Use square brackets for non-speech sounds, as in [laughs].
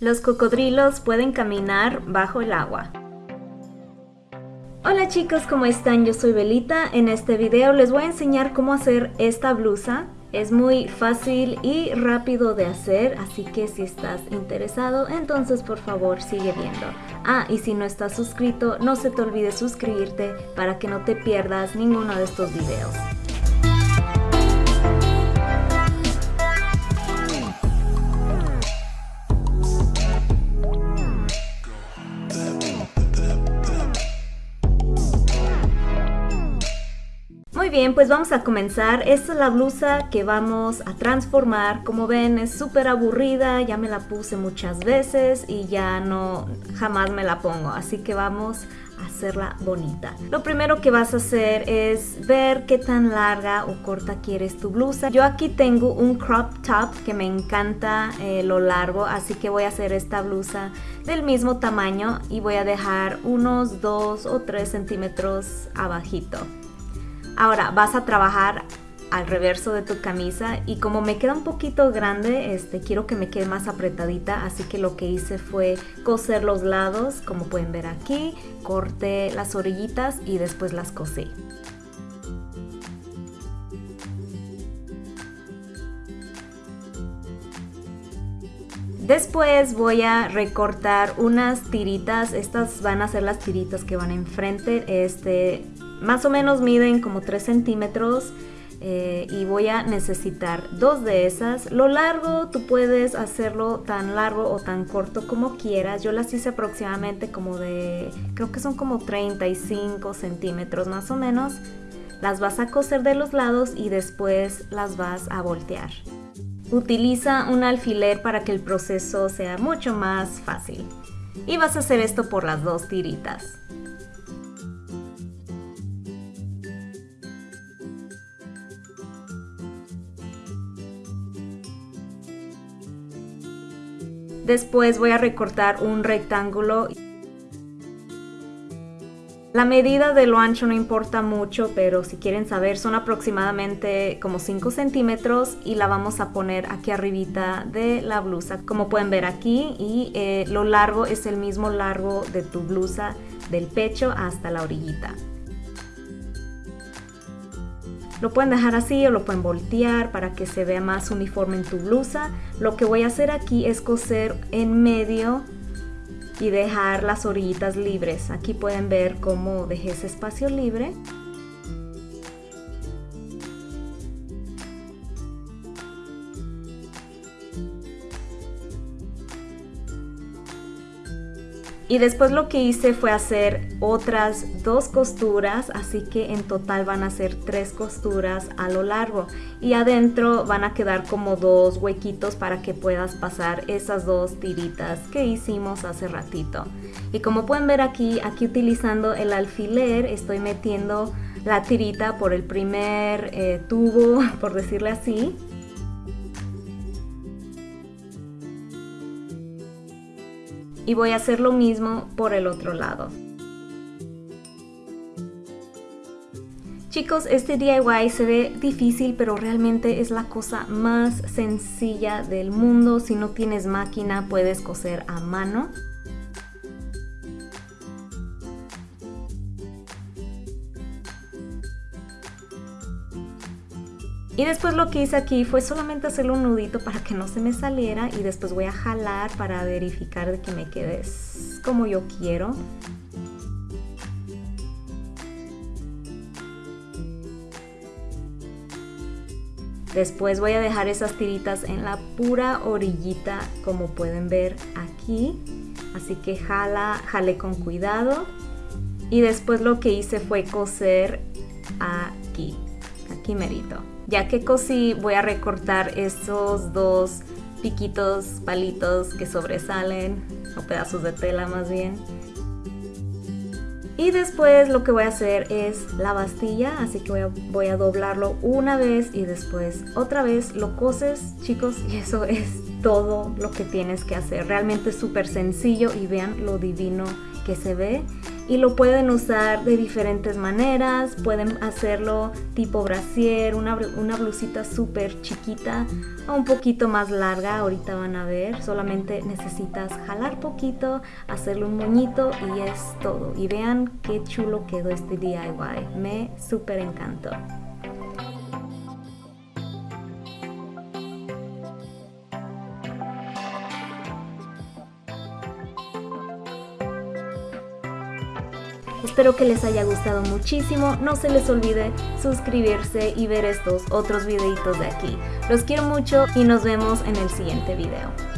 Los cocodrilos pueden caminar bajo el agua. Hola chicos, ¿cómo están? Yo soy Belita. En este video les voy a enseñar cómo hacer esta blusa. Es muy fácil y rápido de hacer, así que si estás interesado, entonces por favor sigue viendo. Ah, y si no estás suscrito, no se te olvide suscribirte para que no te pierdas ninguno de estos videos. Bien, pues vamos a comenzar. Esta es la blusa que vamos a transformar. Como ven, es súper aburrida. Ya me la puse muchas veces y ya no, jamás me la pongo. Así que vamos a hacerla bonita. Lo primero que vas a hacer es ver qué tan larga o corta quieres tu blusa. Yo aquí tengo un crop top que me encanta eh, lo largo, así que voy a hacer esta blusa del mismo tamaño y voy a dejar unos 2 o 3 centímetros abajito. Ahora vas a trabajar al reverso de tu camisa y como me queda un poquito grande, este, quiero que me quede más apretadita, así que lo que hice fue coser los lados, como pueden ver aquí, corté las orillitas y después las cosí. Después voy a recortar unas tiritas, estas van a ser las tiritas que van enfrente, este, más o menos miden como 3 centímetros eh, y voy a necesitar dos de esas. Lo largo tú puedes hacerlo tan largo o tan corto como quieras. Yo las hice aproximadamente como de, creo que son como 35 centímetros más o menos. Las vas a coser de los lados y después las vas a voltear. Utiliza un alfiler para que el proceso sea mucho más fácil. Y vas a hacer esto por las dos tiritas. Después voy a recortar un rectángulo. La medida de lo ancho no importa mucho, pero si quieren saber son aproximadamente como 5 centímetros y la vamos a poner aquí arribita de la blusa. Como pueden ver aquí y eh, lo largo es el mismo largo de tu blusa del pecho hasta la orillita. Lo pueden dejar así o lo pueden voltear para que se vea más uniforme en tu blusa. Lo que voy a hacer aquí es coser en medio y dejar las orillitas libres. Aquí pueden ver cómo dejé ese espacio libre. Y después lo que hice fue hacer otras dos costuras, así que en total van a ser tres costuras a lo largo. Y adentro van a quedar como dos huequitos para que puedas pasar esas dos tiritas que hicimos hace ratito. Y como pueden ver aquí, aquí utilizando el alfiler estoy metiendo la tirita por el primer eh, tubo, [laughs] por decirle así. Y voy a hacer lo mismo por el otro lado. Chicos, este DIY se ve difícil, pero realmente es la cosa más sencilla del mundo. Si no tienes máquina, puedes coser a mano. Y después lo que hice aquí fue solamente hacerle un nudito para que no se me saliera y después voy a jalar para verificar de que me quede como yo quiero. Después voy a dejar esas tiritas en la pura orillita como pueden ver aquí. Así que jala, jale con cuidado. Y después lo que hice fue coser aquí, aquí merito. Ya que cosí voy a recortar estos dos piquitos, palitos que sobresalen, o pedazos de tela más bien. Y después lo que voy a hacer es la bastilla, así que voy a, voy a, doblarlo una vez y después otra vez lo coses, chicos, y eso [laughs] es todo lo que tienes que hacer. Realmente es súper sencillo y vean lo divino que se ve. Y lo pueden usar de diferentes maneras, pueden hacerlo tipo brasier, una, una blusita súper chiquita o un poquito más larga, ahorita van a ver, solamente necesitas jalar poquito, hacerle un moñito y es todo. Y vean qué chulo quedó este DIY, me súper encantó. Espero que les haya gustado muchísimo, no se les olvide suscribirse y ver estos otros videitos de aquí. Los quiero mucho y nos vemos en el siguiente video.